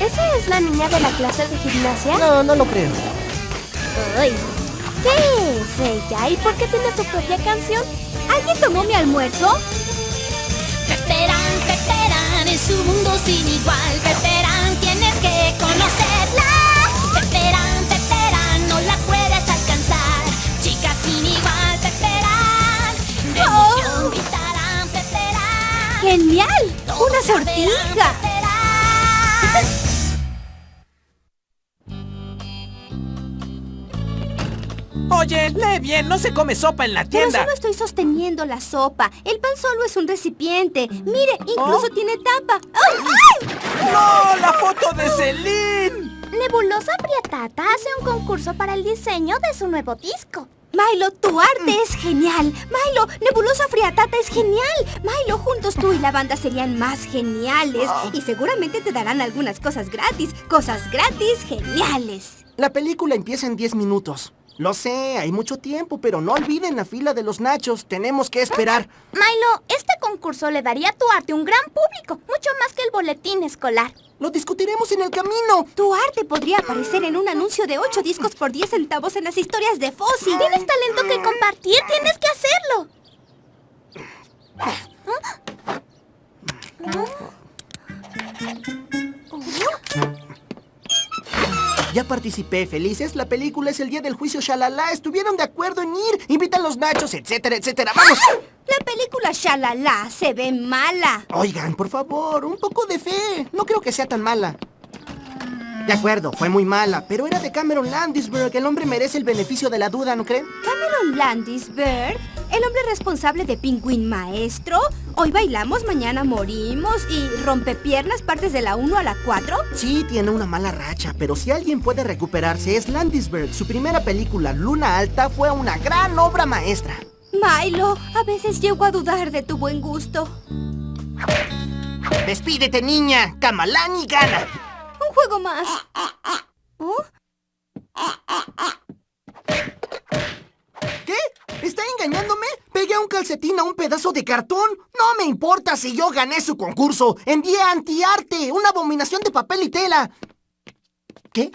¿Esa es la niña de la clase de gimnasia? No, no lo creo. Ay, ¿Qué es ella? ¿Y por qué tiene su propia canción? ¿Alguien tomó mi almuerzo? Peperán, Peperán, es un mundo sin igual. Peperán, tienes que conocerla. Peperán, Peperán, no la puedes alcanzar. Chica sin igual, Peperán. De emoción gritarán, Peperán. ¡Genial! ¡Una sortija! Oye, lee bien, no se come sopa en la Pero tienda. solo estoy sosteniendo la sopa. El pan solo es un recipiente. Mire, incluso ¿Oh? tiene tapa. ¡Ay, ay! ¡No! ¡La foto de Celine! Nebulosa Friatata hace un concurso para el diseño de su nuevo disco. Milo, tu arte es genial. Milo, Nebulosa Friatata es genial. Milo, juntos tú y la banda serían más geniales. Y seguramente te darán algunas cosas gratis. Cosas gratis geniales. La película empieza en 10 minutos. Lo sé, hay mucho tiempo, pero no olviden la fila de los nachos. Tenemos que esperar. Milo, este concurso le daría a tu arte un gran público. Mucho más que el boletín escolar. Lo discutiremos en el camino. Tu arte podría aparecer en un anuncio de 8 discos por 10 centavos en las historias de Fossi. Tienes talento que compartir, tienes Ya participé, felices. La película es el día del juicio, shalala. Estuvieron de acuerdo en ir. Invitan los nachos, etcétera, etcétera. ¡Vamos! La película Shalala se ve mala. Oigan, por favor, un poco de fe. No creo que sea tan mala. De acuerdo, fue muy mala, pero era de Cameron Landisberg. El hombre merece el beneficio de la duda, ¿no creen? Cameron Landisberg, el hombre responsable de Pingüín Maestro. Hoy bailamos, mañana morimos y rompepiernas partes de la 1 a la 4. Sí, tiene una mala racha, pero si alguien puede recuperarse es Landisberg. Su primera película, Luna Alta, fue una gran obra maestra. Milo, a veces llego a dudar de tu buen gusto. Despídete, niña. Kamalani gana. Un juego más. ¿Oh? ¿Está engañándome? ¿Pegué un calcetín a un pedazo de cartón? No me importa si yo gané su concurso. Envié antiarte, una abominación de papel y tela. ¿Qué?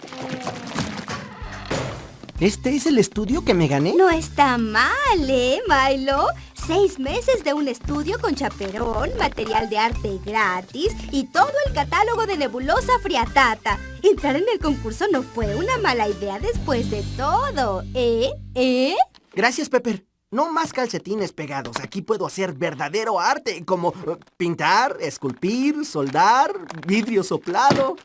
¿Este es el estudio que me gané? No está mal, ¿eh, Milo? Seis meses de un estudio con chaperón, material de arte gratis y todo el catálogo de Nebulosa Friatata. Entrar en el concurso no fue una mala idea después de todo, ¿eh? ¿Eh? Gracias, Pepper. No más calcetines pegados. Aquí puedo hacer verdadero arte, como eh, pintar, esculpir, soldar, vidrio soplado.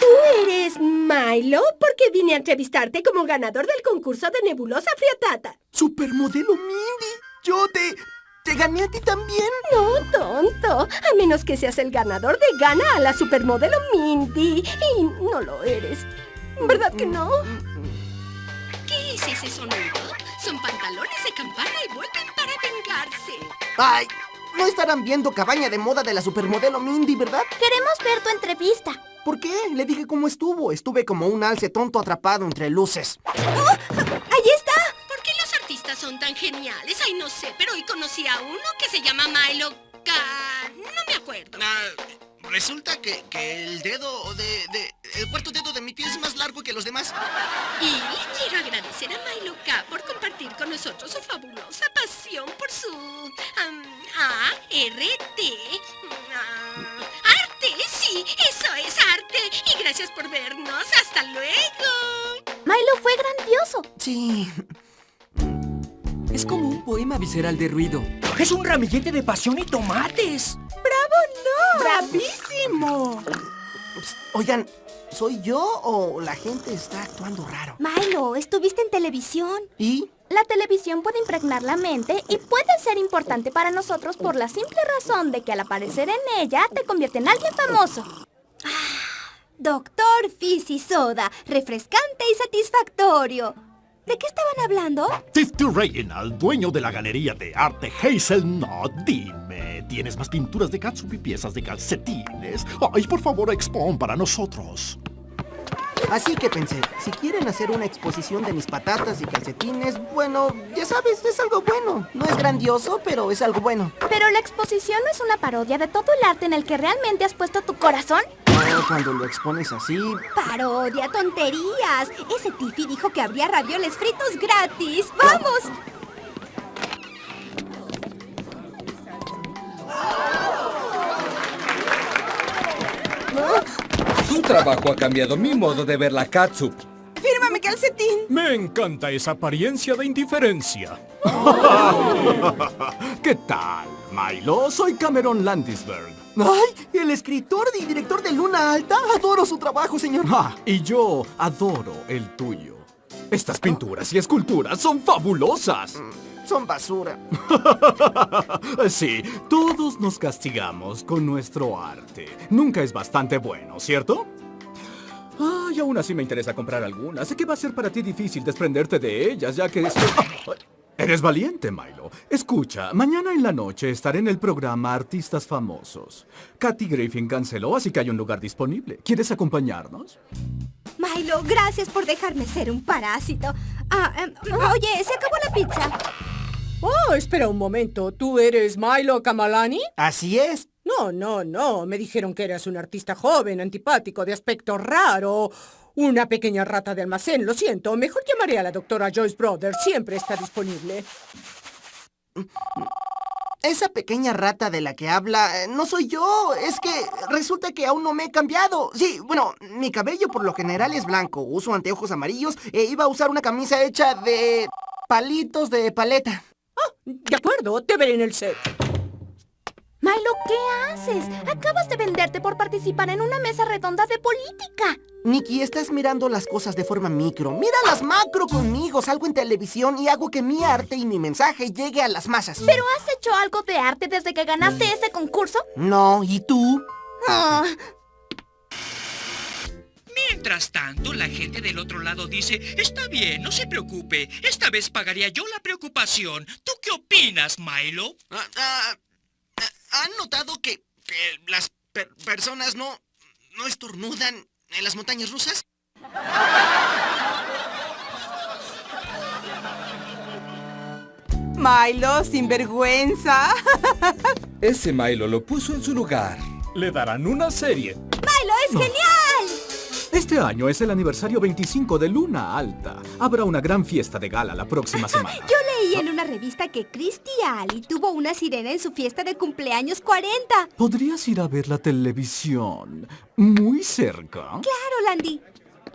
¿Tú eres Milo? Porque vine a entrevistarte como ganador del concurso de Nebulosa Friatata. Supermodelo Mindy. Yo te... ¿Te gané a ti también? No, tonto. A menos que seas el ganador de Gana a la supermodelo Mindy. Y no lo eres. ¿Verdad que no? ¿Qué es ese sonido? Son pantalones de campana y vuelven para vengarse. Ay, no estarán viendo cabaña de moda de la supermodelo Mindy, ¿verdad? Queremos ver tu entrevista. ¿Por qué? Le dije cómo estuvo. Estuve como un alce tonto atrapado entre luces. ¡Ahí está! ¿Por qué son tan geniales? Ay, no sé, pero hoy conocí a uno que se llama Milo Ka... No me acuerdo. Ah, resulta que, que el dedo de, de- El cuarto dedo de mi pie es más largo que los demás. Y quiero agradecer a Milo K por compartir con nosotros su fabulosa pasión por su... am, A-R-T... ah, ¡Arte! Sí, eso es arte. Y gracias por vernos. ¡Hasta luego! Milo fue grandioso. Sí. Es como un poema visceral de ruido. Es un ramillete de pasión y tomates. ¡Bravísimo! Oigan, ¿soy yo o la gente está actuando raro? Milo, estuviste en televisión. ¿Y? La televisión puede impregnar la mente y puede ser importante para nosotros por la simple razón de que al aparecer en ella te convierte en alguien famoso. Ah, Doctor Fizzy Soda, refrescante y satisfactorio. ¿De qué estaban hablando? Fifty Reginald, dueño de la galería de arte Hazelnut, dime, ¿tienes más pinturas de catsup y piezas de calcetines? Ay, por favor, expon para nosotros. Así que pensé, si quieren hacer una exposición de mis patatas y calcetines, bueno, ya sabes, es algo bueno. No es grandioso, pero es algo bueno. Pero la exposición no es una parodia de todo el arte en el que realmente has puesto tu corazón. Cuando lo expones así, Parodia, tonterías. Ese Tiffy dijo que habría ravioles fritos gratis. ¡Vamos! Tu trabajo ha cambiado mi modo de ver la catsup. ¡Fírmame, calcetín! Me encanta esa apariencia de indiferencia. ¿Qué tal, Milo? Soy Cameron Landisberg. ¡Ay! ¿El escritor y director de Luna Alta? Adoro su trabajo, señor. Ah, y yo adoro el tuyo. Estas pinturas y esculturas son fabulosas. Son basura. Sí, todos nos castigamos con nuestro arte. Nunca es bastante bueno, ¿cierto? Ah, y aún así me interesa comprar algunas. Sé que va a ser para ti difícil desprenderte de ellas, ya que... Ah, Eres valiente, Milo. Escucha, mañana en la noche estaré en el programa Artistas Famosos. Katy Griffin canceló, así que hay un lugar disponible. ¿Quieres acompañarnos? Milo, gracias por dejarme ser un parásito. Ah, em, oye, se acabó la pizza. Oh, espera un momento. ¿Tú eres Milo Kamalani? Así es. No, no, no. Me dijeron que eras un artista joven, antipático, de aspecto raro. Una pequeña rata de almacén. Lo siento. Mejor llamaré a la doctora Joyce Brothers. Siempre está disponible. Esa pequeña rata de la que habla eh, no soy yo. Es que resulta que aún no me he cambiado. Sí, bueno, mi cabello por lo general es blanco. Uso anteojos amarillos e iba a usar una camisa hecha de palitos de paleta. De acuerdo, te veré en el set. Milo, ¿qué haces? Acabas de venderte por participar en una mesa redonda de política. Nikki, estás mirando las cosas de forma micro. Mira las macro conmigo. Salgo en televisión y hago que mi arte y mi mensaje llegue a las masas. ¿Pero has hecho algo de arte desde que ganaste ese concurso? No, ¿y tú? Ah, Mientras tanto, la gente del otro lado dice, está bien, no se preocupe, esta vez pagaría yo la preocupación. ¿Tú qué opinas, Milo? Ah, ah, ¿Han notado que, que las per- personas no, no estornudan en las montañas rusas? Milo, sin vergüenza. Ese Milo lo puso en su lugar. Le darán una serie. ¡Milo es genial! Este año es el aniversario 25 de Luna Alta. Habrá una gran fiesta de gala la próxima semana. Yo en una revista que Christy Ali tuvo una sirena en su fiesta de cumpleaños 40. ¿Podrías ir a ver la televisión muy cerca? Claro, Landy.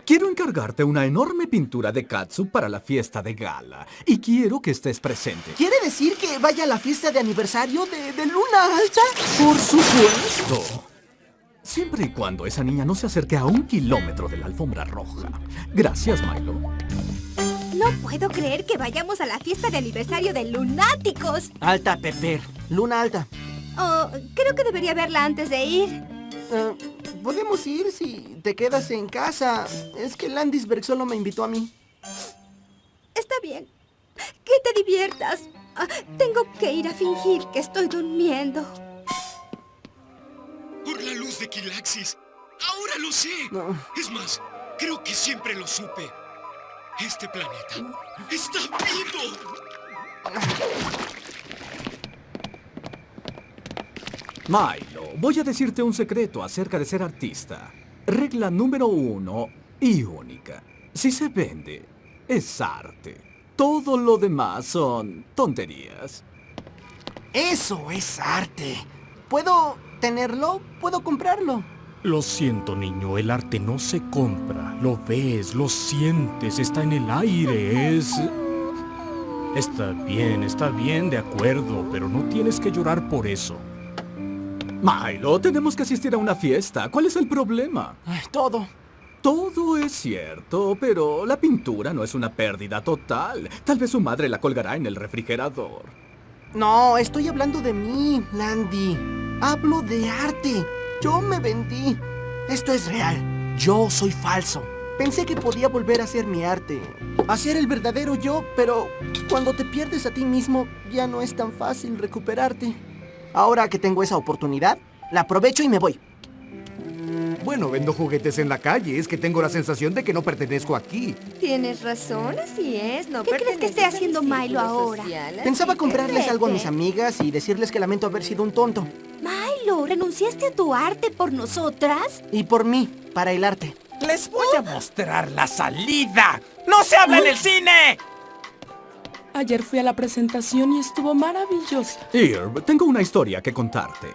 Quiero encargarte una enorme pintura de Katsu para la fiesta de gala. Y quiero que estés presente. ¿Quiere decir que vaya a la fiesta de aniversario de, de Luna Alta? Por supuesto. Siempre y cuando esa niña no se acerque a un kilómetro de la alfombra roja. Gracias, Milo. No puedo creer que vayamos a la fiesta de aniversario de Lunáticos. Alta, Pepper. Luna Alta. Oh, creo que debería verla antes de ir. Eh, Podemos ir si te quedas en casa. Es que Landisberg solo me invitó a mí. Está bien. Que te diviertas. Ah, tengo que ir a fingir que estoy durmiendo. Por la luz de Kilaxis. Ahora lo sé. No. Es más, creo que siempre lo supe. Este planeta está vivo. Milo, voy a decirte un secreto acerca de ser artista. Regla número uno y única. Si se vende, es arte. Todo lo demás son tonterías. Eso es arte. ¿Puedo tenerlo? ¿Puedo comprarlo? Lo siento, niño, el arte no se compra. Lo ves, lo sientes, está en el aire, es... Está bien, está bien, de acuerdo, pero no tienes que llorar por eso. Milo, tenemos que asistir a una fiesta. ¿Cuál es el problema? Ay, todo. Todo es cierto, pero la pintura no es una pérdida total. Tal vez su madre la colgará en el refrigerador. No, estoy hablando de mí, Landy. Hablo de arte. Yo me vendí. Esto es real. Yo soy falso. Pensé que podía volver a ser mi arte. A ser el verdadero yo, pero cuando te pierdes a ti mismo, ya no es tan fácil recuperarte. Ahora que tengo esa oportunidad, la aprovecho y me voy. Bueno, vendo juguetes en la calle. Es que tengo la sensación de que no pertenezco aquí. Tienes razón, así es. No ¿Qué crees que esté haciendo mi Milo ahora? social, Pensaba comprarles algo a mis amigas y decirles que lamento haber sido un tonto. ¿Renunciaste a tu arte por nosotras? Y por mí, para el arte. Les voy a mostrar la salida. ¡No se habla en el cine! Ayer fui a la presentación y estuvo maravillosa. Irv, tengo una historia que contarte.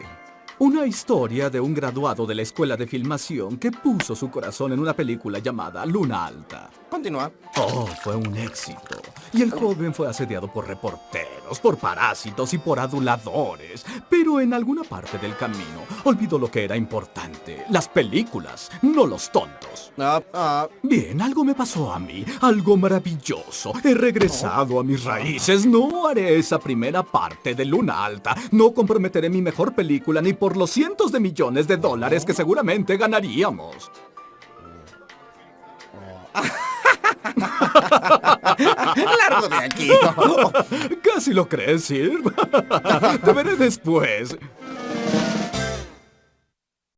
Una historia de un graduado de la escuela de filmación que puso su corazón en una película llamada Luna Alta. Continúa. Oh, fue un éxito. Y el joven fue asediado por reporteros, por parásitos y por aduladores. Pero en alguna parte del camino olvidó lo que era importante. Las películas, no los tontos. Ah, ah. Bien, algo me pasó a mí, algo maravilloso. He regresado a mis raíces. No haré esa primera parte de Luna Alta. No comprometeré mi mejor película ni por los cientos de millones de dólares que seguramente ganaríamos. Largo de aquí. Casi lo crees, Sir. Te veré después.